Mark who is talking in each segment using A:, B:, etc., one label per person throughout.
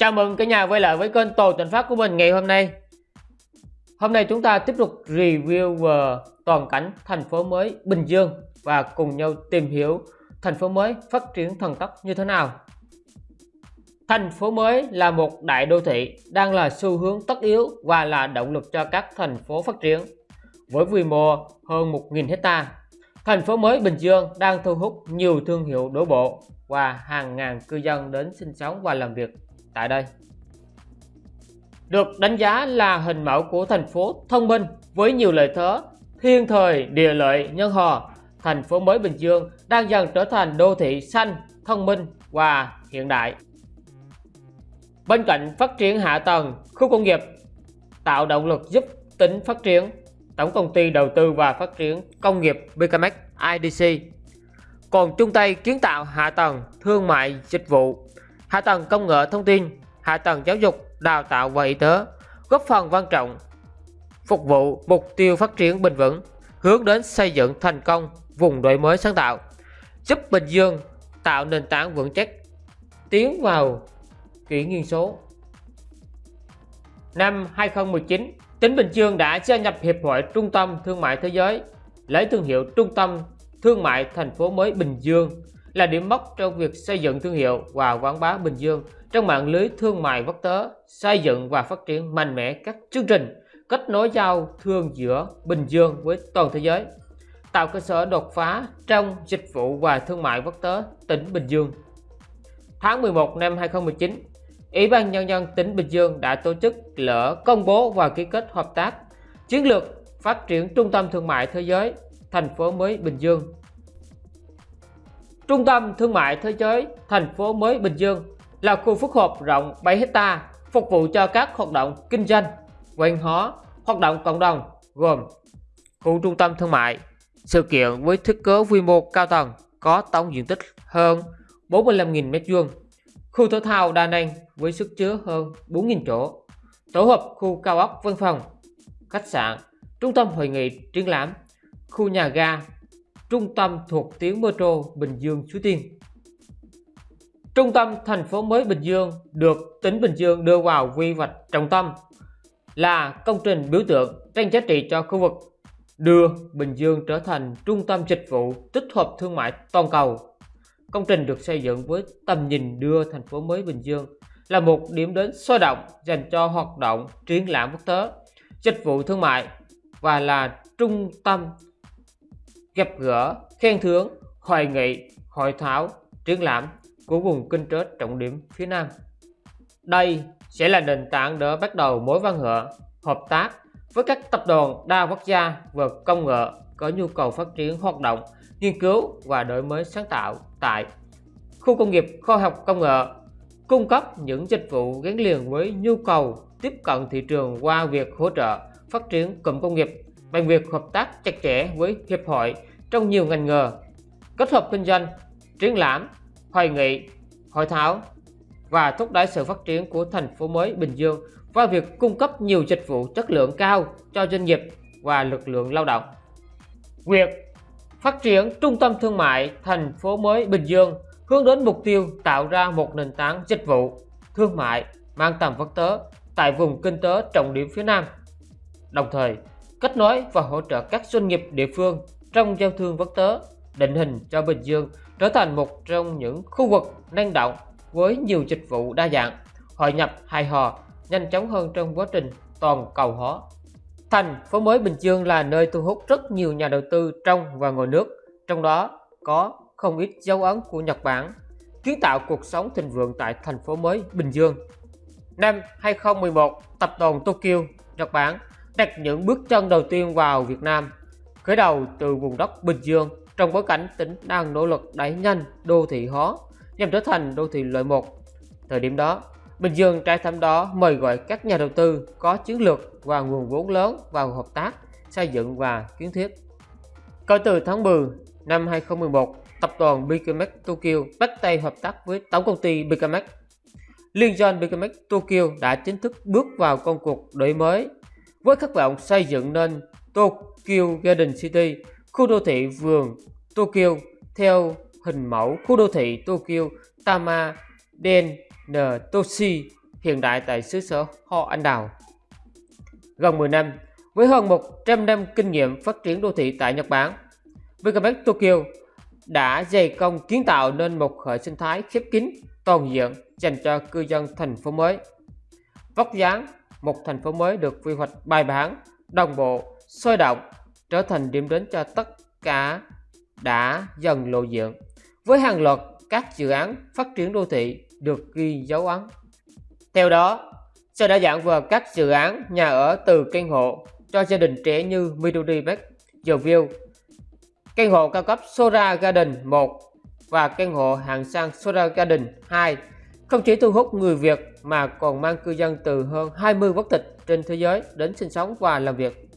A: Chào mừng cả nhà quay lại với kênh Tổ Tuần Phát của mình ngày hôm nay. Hôm nay chúng ta tiếp tục review về toàn cảnh thành phố mới Bình Dương và cùng nhau tìm hiểu thành phố mới phát triển thần tốc như thế nào. Thành phố mới là một đại đô thị đang là xu hướng tất yếu và là động lực cho các thành phố phát triển. Với quy mô hơn 1.000 hecta, thành phố mới Bình Dương đang thu hút nhiều thương hiệu đổ bộ và hàng ngàn cư dân đến sinh sống và làm việc tại đây. Được đánh giá là hình mẫu của thành phố thông minh với nhiều lợi thế thiên thời địa lợi nhân hòa, thành phố mới Bình Dương đang dần trở thành đô thị xanh, thông minh và hiện đại. Bên cạnh phát triển hạ tầng, khu công nghiệp tạo động lực giúp tỉnh phát triển, Tổng công ty đầu tư và phát triển công nghiệp BKMX IDC còn chung tay kiến tạo hạ tầng thương mại dịch vụ hạ tầng công nghệ thông tin, hạ tầng giáo dục, đào tạo và y tế, góp phần quan trọng phục vụ mục tiêu phát triển bền vững, hướng đến xây dựng thành công vùng đổi mới sáng tạo, giúp Bình Dương tạo nền tảng vững chắc tiến vào kỷ nguyên số. Năm 2019, tỉnh Bình Dương đã gia nhập Hiệp hội Trung tâm Thương mại Thế giới, lấy thương hiệu Trung tâm Thương mại thành phố mới Bình Dương là điểm mốc trong việc xây dựng thương hiệu và quảng bá Bình Dương trong mạng lưới thương mại quốc tế, xây dựng và phát triển mạnh mẽ các chương trình kết nối giao thương giữa Bình Dương với toàn thế giới, tạo cơ sở đột phá trong dịch vụ và thương mại quốc tế tỉnh Bình Dương. Tháng 11 năm 2019, Ủy ban Nhân dân tỉnh Bình Dương đã tổ chức lễ công bố và ký kết hợp tác chiến lược phát triển trung tâm thương mại thế giới thành phố mới Bình Dương Trung tâm Thương mại Thế giới thành phố mới Bình Dương là khu phức hợp rộng 7 hecta phục vụ cho các hoạt động kinh doanh, quen hóa, hoạt động cộng đồng gồm khu trung tâm thương mại, sự kiện với thiết kế quy mô cao tầng có tổng diện tích hơn 45.000 m2, khu thể thao đa năng với sức chứa hơn 4.000 chỗ, tổ hợp khu cao ốc văn phòng, khách sạn, trung tâm hội nghị triển lãm, khu nhà ga trung tâm thuộc tuyến metro Bình Dương Suối Tiên. Trung tâm thành phố mới Bình Dương được tỉnh Bình Dương đưa vào quy hoạch trọng tâm là công trình biểu tượng tăng giá trị cho khu vực, đưa Bình Dương trở thành trung tâm dịch vụ tích hợp thương mại toàn cầu. Công trình được xây dựng với tầm nhìn đưa thành phố mới Bình Dương là một điểm đến sôi động dành cho hoạt động triển lãm quốc tế, dịch vụ thương mại và là trung tâm gặp gỡ, khen thưởng, hội nghị, hội thảo, triển lãm của vùng kinh tế trọng điểm phía Nam. Đây sẽ là nền tảng để bắt đầu mối quan hệ, hợp tác với các tập đoàn đa quốc gia về công nghệ có nhu cầu phát triển hoạt động, nghiên cứu và đổi mới sáng tạo tại khu công nghiệp khoa học công nghệ, cung cấp những dịch vụ gắn liền với nhu cầu tiếp cận thị trường qua việc hỗ trợ phát triển cụm công nghiệp bằng việc hợp tác chặt chẽ với hiệp hội trong nhiều ngành nghề, kết hợp kinh doanh, triển lãm, hội nghị, hội thảo và thúc đẩy sự phát triển của thành phố mới Bình Dương qua việc cung cấp nhiều dịch vụ chất lượng cao cho doanh nghiệp và lực lượng lao động. Việc phát triển trung tâm thương mại thành phố mới Bình Dương hướng đến mục tiêu tạo ra một nền tảng dịch vụ thương mại mang tầm quốc tế tại vùng kinh tế trọng điểm phía Nam. Đồng thời, kết nối và hỗ trợ các doanh nghiệp địa phương trong giao thương quốc tế, định hình cho Bình Dương trở thành một trong những khu vực năng động với nhiều dịch vụ đa dạng, hội nhập hài hòa, nhanh chóng hơn trong quá trình toàn cầu hóa. Thành phố mới Bình Dương là nơi thu hút rất nhiều nhà đầu tư trong và ngoài nước, trong đó có không ít dấu ấn của Nhật Bản, kiến tạo cuộc sống thịnh vượng tại thành phố mới Bình Dương. Năm 2011, tập đoàn Tokyo, Nhật Bản đặt những bước chân đầu tiên vào Việt Nam khởi đầu từ vùng đất Bình Dương trong bối cảnh tỉnh đang nỗ lực đẩy nhanh đô thị hóa nhằm trở thành đô thị loại 1. Thời điểm đó, Bình Dương trái thăm đó mời gọi các nhà đầu tư có chiến lược và nguồn vốn lớn vào hợp tác, xây dựng và kiến thiết. Kể từ tháng 10 năm 2011, tập đoàn BKMX Tokyo bắt tay hợp tác với tổng công ty BKMX. Liên doanh BKMX Tokyo đã chính thức bước vào công cuộc đổi mới với khát vọng xây dựng nên Tokyo Garden City, khu đô thị vườn Tokyo theo hình mẫu khu đô thị Tokyo Tama Den Toshi hiện đại tại xứ sở Ho Anh Đào. Gần 10 năm, với hơn 100 năm kinh nghiệm phát triển đô thị tại Nhật Bản, Megapark Tokyo đã dày công kiến tạo nên một hệ sinh thái khép kín, toàn diện dành cho cư dân thành phố mới. Vóc dáng một thành phố mới được quy hoạch bài bản, đồng bộ, sôi động, trở thành điểm đến cho tất cả đã dần lộ diện. Với hàng loạt các dự án phát triển đô thị được ghi dấu ấn. Theo đó, sẽ đã dạng vào các dự án nhà ở từ căn hộ cho gia đình trẻ như Midori Park, The View, căn hộ cao cấp Sora Garden 1 và căn hộ hạng sang Sora Garden 2 không chỉ thu hút người Việt mà còn mang cư dân từ hơn 20 quốc tịch trên thế giới đến sinh sống và làm việc.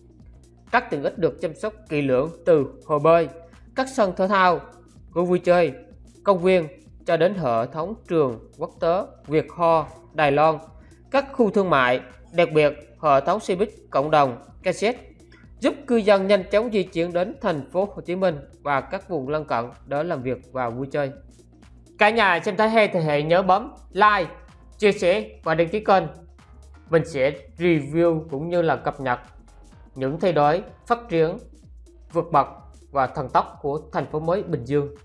A: Các tiện ích được chăm sóc kỹ lưỡng từ hồ bơi, các sân thể thao, khu vui chơi, công viên cho đến hệ thống trường, quốc tế, Việt Ho, Đài Loan, các khu thương mại, đặc biệt hệ thống xe buýt cộng đồng, cassette giúp cư dân nhanh chóng di chuyển đến thành phố Hồ Chí Minh và các vùng lân cận để làm việc và vui chơi. Cả nhà xem thấy hay thì hãy nhớ bấm like, chia sẻ và đăng ký kênh. Mình sẽ review cũng như là cập nhật những thay đổi, phát triển, vượt bậc và thần tốc của thành phố mới Bình Dương.